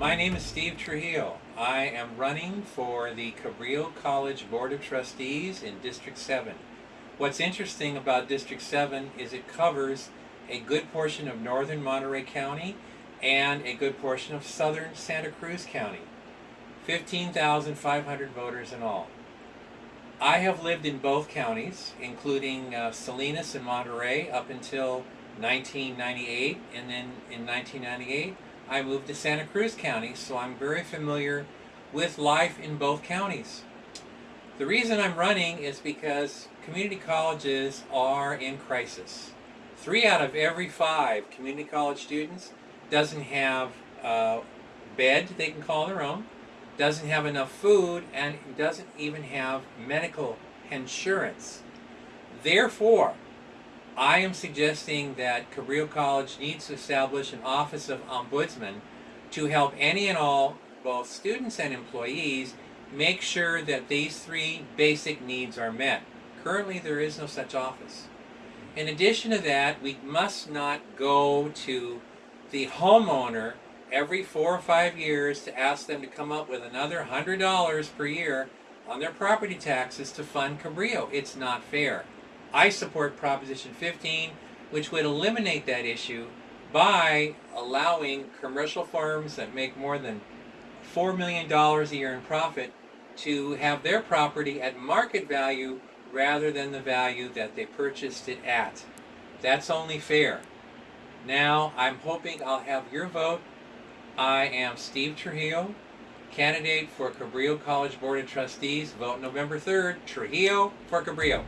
My name is Steve Trujillo. I am running for the Cabrillo College Board of Trustees in District 7. What's interesting about District 7 is it covers a good portion of northern Monterey County and a good portion of southern Santa Cruz County. 15,500 voters in all. I have lived in both counties, including uh, Salinas and Monterey up until 1998, and then in 1998 I moved to Santa Cruz County, so I'm very familiar with life in both counties. The reason I'm running is because community colleges are in crisis. Three out of every five community college students doesn't have a bed they can call their own, doesn't have enough food, and doesn't even have medical insurance. Therefore, I am suggesting that Cabrillo College needs to establish an Office of Ombudsman to help any and all, both students and employees, make sure that these three basic needs are met. Currently, there is no such office. In addition to that, we must not go to the homeowner every four or five years to ask them to come up with another $100 per year on their property taxes to fund Cabrillo. It's not fair. I support Proposition 15, which would eliminate that issue by allowing commercial firms that make more than $4 million a year in profit to have their property at market value rather than the value that they purchased it at. That's only fair. Now, I'm hoping I'll have your vote. I am Steve Trujillo, candidate for Cabrillo College Board of Trustees. Vote November 3rd, Trujillo for Cabrillo.